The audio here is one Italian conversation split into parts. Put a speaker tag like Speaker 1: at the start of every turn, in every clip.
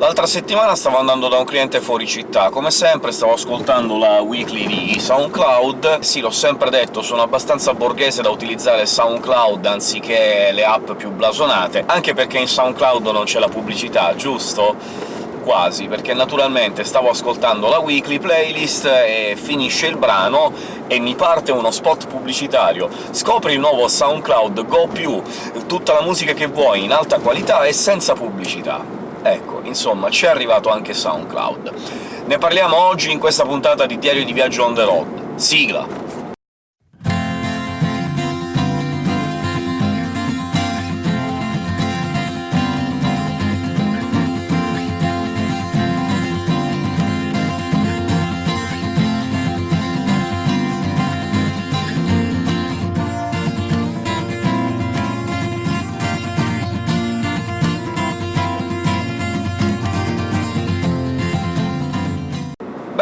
Speaker 1: L'altra settimana stavo andando da un cliente fuori città, come sempre stavo ascoltando la weekly di SoundCloud. Sì, l'ho sempre detto, sono abbastanza borghese da utilizzare SoundCloud anziché le app più blasonate, anche perché in SoundCloud non c'è la pubblicità, giusto? quasi, perché naturalmente stavo ascoltando la weekly playlist e finisce il brano e mi parte uno spot pubblicitario. Scopri il nuovo SoundCloud Go+, tutta la musica che vuoi in alta qualità e senza pubblicità. Ecco, insomma, ci è arrivato anche SoundCloud. Ne parliamo oggi in questa puntata di Diario di Viaggio on the road. Sigla!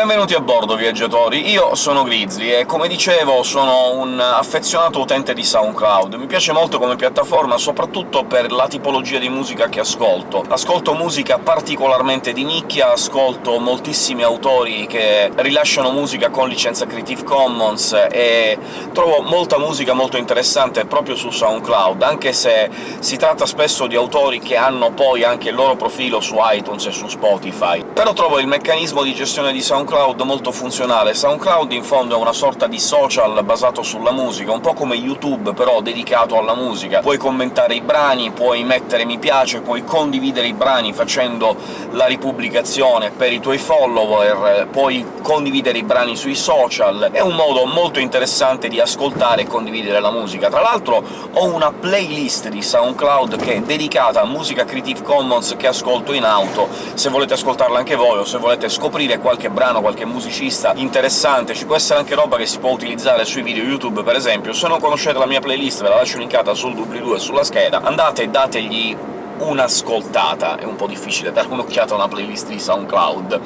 Speaker 1: Benvenuti a bordo, viaggiatori! Io sono Grizzly e, come dicevo, sono un affezionato utente di SoundCloud. Mi piace molto come piattaforma, soprattutto per la tipologia di musica che ascolto. Ascolto musica particolarmente di nicchia, ascolto moltissimi autori che rilasciano musica con licenza Creative Commons, e trovo molta musica molto interessante proprio su SoundCloud, anche se si tratta spesso di autori che hanno poi anche il loro profilo su iTunes e su Spotify. Però trovo il meccanismo di gestione di SoundCloud SoundCloud molto funzionale. SoundCloud in fondo è una sorta di social basato sulla musica, un po' come YouTube, però dedicato alla musica. Puoi commentare i brani, puoi mettere mi piace, puoi condividere i brani facendo la ripubblicazione per i tuoi follower, puoi condividere i brani sui social. È un modo molto interessante di ascoltare e condividere la musica. Tra l'altro ho una playlist di SoundCloud che è dedicata a musica Creative Commons che ascolto in auto, se volete ascoltarla anche voi o se volete scoprire qualche brano, qualche musicista interessante, ci può essere anche roba che si può utilizzare sui video YouTube, per esempio. Se non conoscete la mia playlist ve la lascio linkata sul doobly-doo e sulla scheda, andate e dategli un'ascoltata. È un po' difficile dare un'occhiata a una playlist di SoundCloud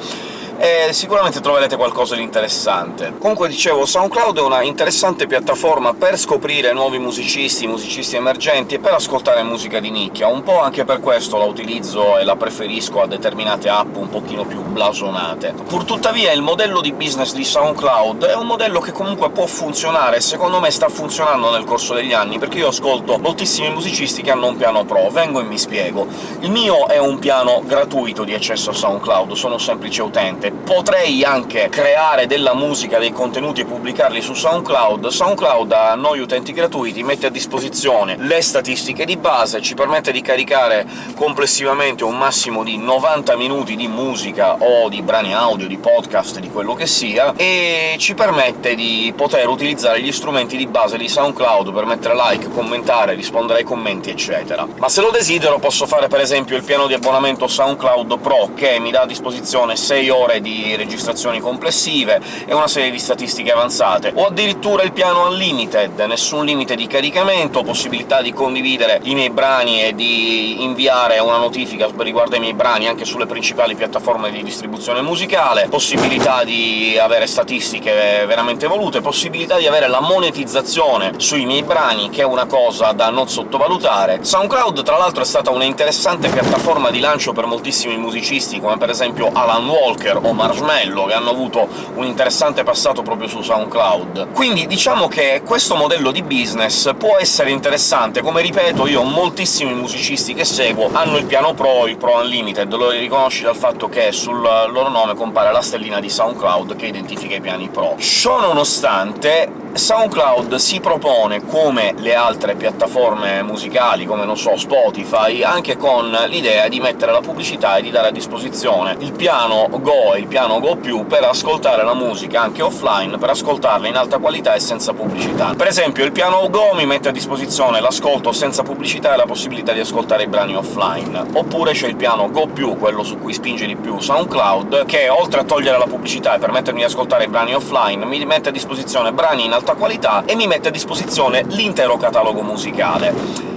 Speaker 1: e sicuramente troverete qualcosa di interessante. Comunque dicevo, SoundCloud è una interessante piattaforma per scoprire nuovi musicisti, musicisti emergenti, e per ascoltare musica di nicchia. Un po' anche per questo la utilizzo e la preferisco a determinate app un pochino più blasonate. Purtuttavia il modello di business di SoundCloud è un modello che comunque può funzionare, secondo me sta funzionando nel corso degli anni, perché io ascolto moltissimi musicisti che hanno un piano pro. Vengo e mi spiego. Il mio è un piano gratuito di accesso a SoundCloud, sono un semplice utente, potrei anche creare della musica, dei contenuti e pubblicarli su SoundCloud. SoundCloud a noi utenti gratuiti mette a disposizione le statistiche di base, ci permette di caricare complessivamente un massimo di 90 minuti di musica o di brani audio, di podcast, di quello che sia, e ci permette di poter utilizzare gli strumenti di base di SoundCloud per mettere like, commentare, rispondere ai commenti, eccetera. Ma se lo desidero posso fare per esempio il piano di abbonamento SoundCloud Pro, che mi dà a disposizione 6 ore ore registrazioni complessive e una serie di statistiche avanzate, o addirittura il piano Unlimited, nessun limite di caricamento, possibilità di condividere i miei brani e di inviare una notifica riguardo ai miei brani anche sulle principali piattaforme di distribuzione musicale, possibilità di avere statistiche veramente evolute, possibilità di avere la monetizzazione sui miei brani, che è una cosa da non sottovalutare. SoundCloud, tra l'altro, è stata una interessante piattaforma di lancio per moltissimi musicisti, come per esempio Alan Walker o Marshmello, che hanno avuto un interessante passato proprio su SoundCloud. Quindi diciamo che questo modello di business può essere interessante, come ripeto io moltissimi musicisti che seguo hanno il piano Pro, il Pro Unlimited, lo riconosci dal fatto che sul loro nome compare la stellina di SoundCloud che identifica i piani Pro. Ciò nonostante, SoundCloud si propone, come le altre piattaforme musicali, come, non so, Spotify, anche con l'idea di mettere la pubblicità e di dare a disposizione il piano Go e il piano Go+, per ascoltare la musica anche offline, per ascoltarla in alta qualità e senza pubblicità. Per esempio il piano Go mi mette a disposizione l'ascolto senza pubblicità e la possibilità di ascoltare i brani offline. Oppure c'è il piano Go+, quello su cui spinge di più SoundCloud, che oltre a togliere la pubblicità e permettermi di ascoltare i brani offline, mi mette a disposizione brani in alta alta qualità e mi mette a disposizione l'intero catalogo musicale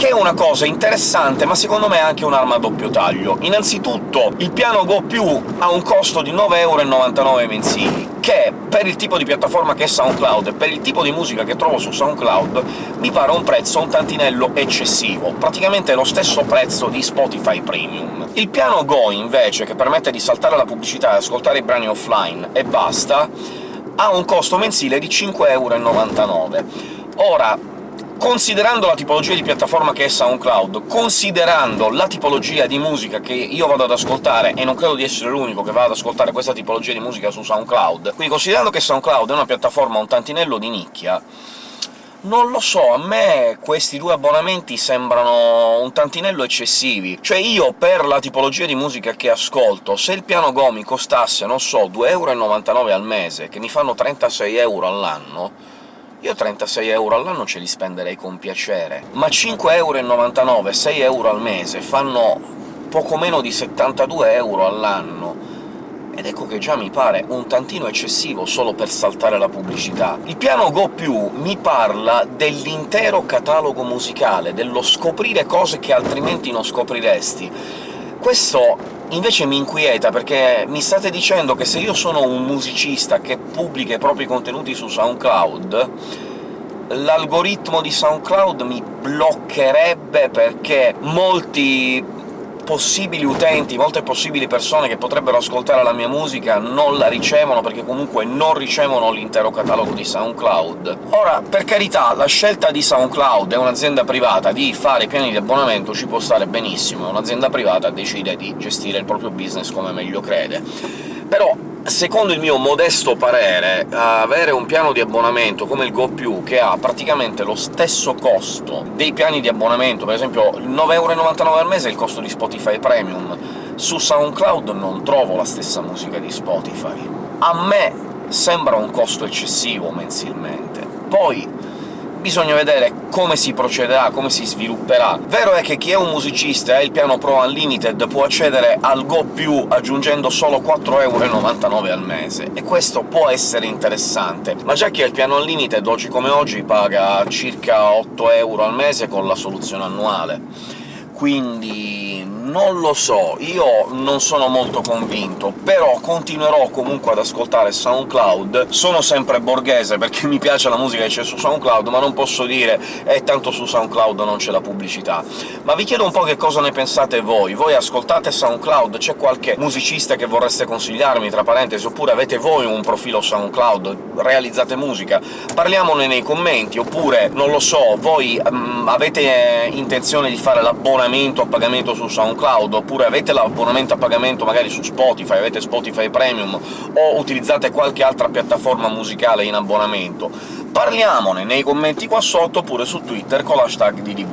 Speaker 1: che è una cosa interessante, ma secondo me è anche un'arma a doppio taglio. Innanzitutto, il piano Go+, ha un costo di 9,99€ mensili, che per il tipo di piattaforma che è SoundCloud e per il tipo di musica che trovo su SoundCloud mi pare un prezzo un tantinello eccessivo, praticamente lo stesso prezzo di Spotify Premium. Il piano Go, invece, che permette di saltare la pubblicità e ascoltare i brani offline e basta, ha un costo mensile di 5,99€. Ora, considerando la tipologia di piattaforma che è SoundCloud, considerando la tipologia di musica che io vado ad ascoltare, e non credo di essere l'unico che va ad ascoltare questa tipologia di musica su SoundCloud, quindi considerando che SoundCloud è una piattaforma un tantinello di nicchia, non lo so, a me questi due abbonamenti sembrano un tantinello eccessivi. Cioè io, per la tipologia di musica che ascolto, se il piano Go mi costasse, non so, 2,99€ al mese, che mi fanno 36 euro all'anno, io 36 euro all'anno ce li spenderei con piacere, ma 5,99€, 6 euro al mese fanno poco meno di 72 euro all'anno, ed ecco che già mi pare un tantino eccessivo solo per saltare la pubblicità. Il piano Go+, mi parla dell'intero catalogo musicale, dello scoprire cose che altrimenti non scopriresti. Questo invece mi inquieta, perché mi state dicendo che se io sono un musicista che pubblica i propri contenuti su SoundCloud, l'algoritmo di SoundCloud mi bloccherebbe perché molti possibili utenti, molte possibili persone che potrebbero ascoltare la mia musica non la ricevono, perché comunque non ricevono l'intero catalogo di SoundCloud. Ora, per carità, la scelta di SoundCloud è un'azienda privata di fare piani di abbonamento ci può stare benissimo, un'azienda privata decide di gestire il proprio business come meglio crede. Però secondo il mio modesto parere, avere un piano di abbonamento come il Go+, che ha praticamente lo stesso costo dei piani di abbonamento, per esempio 9,99€ al mese è il costo di Spotify Premium, su SoundCloud non trovo la stessa musica di Spotify. A me sembra un costo eccessivo mensilmente. Poi bisogna vedere come si procederà, come si svilupperà. Vero è che chi è un musicista e ha il piano Pro Unlimited può accedere al Go+, aggiungendo solo 4,99€ al mese, e questo può essere interessante, ma già chi ha il piano Unlimited oggi come oggi paga circa 8€ al mese con la soluzione annuale. Quindi non lo so, io non sono molto convinto, però continuerò comunque ad ascoltare SoundCloud. Sono sempre borghese, perché mi piace la musica che c'è su SoundCloud, ma non posso dire «eh, tanto su SoundCloud non c'è la pubblicità». Ma vi chiedo un po' che cosa ne pensate voi. Voi ascoltate SoundCloud? C'è qualche musicista che vorreste consigliarmi, tra parentesi, oppure avete voi un profilo SoundCloud? Realizzate musica? Parliamone nei commenti, oppure, non lo so, voi um, avete intenzione di fare l'abbonamento a pagamento su SoundCloud, oppure avete l'abbonamento a pagamento magari su Spotify, avete Spotify Premium, o utilizzate qualche altra piattaforma musicale in abbonamento, parliamone nei commenti qua sotto, oppure su Twitter con l'hashtag di.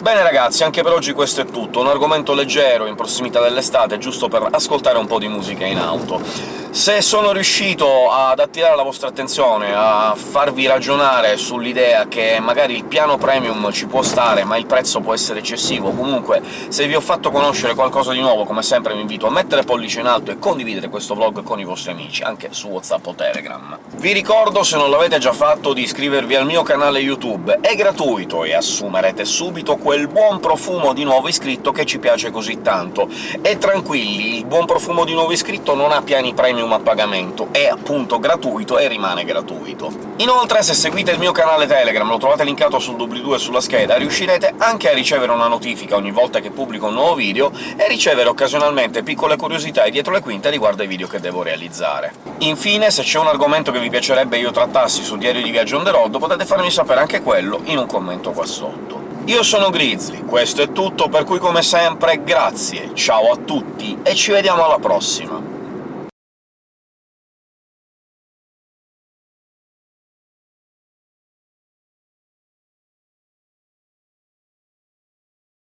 Speaker 1: Bene ragazzi, anche per oggi questo è tutto, un argomento leggero, in prossimità dell'estate, giusto per ascoltare un po' di musica in auto. Se sono riuscito ad attirare la vostra attenzione, a farvi ragionare sull'idea che magari il piano premium ci può stare, ma il prezzo può essere eccessivo, comunque se vi ho fatto conoscere qualcosa di nuovo, come sempre vi invito a mettere pollice in alto e condividere questo vlog con i vostri amici, anche su WhatsApp o Telegram. Vi ricordo, se non l'avete già fatto, di iscrivervi al mio canale YouTube, è gratuito e assumerete subito quel buon profumo di nuovo iscritto che ci piace così tanto. E tranquilli, il buon profumo di nuovo iscritto non ha piani premium a pagamento, è appunto gratuito e rimane gratuito. Inoltre, se seguite il mio canale Telegram, lo trovate linkato sul doobly-doo e sulla scheda, riuscirete anche a ricevere una notifica ogni volta che pubblico un nuovo video e ricevere occasionalmente piccole curiosità dietro le quinte riguardo ai video che devo realizzare. Infine, se c'è un argomento che vi piacerebbe io trattassi su Diario di Viaggio on the road, potete farmi sapere anche quello in un commento qua sotto. Io sono Grizzly, questo è tutto, per cui come sempre grazie, ciao a tutti e ci vediamo alla prossima!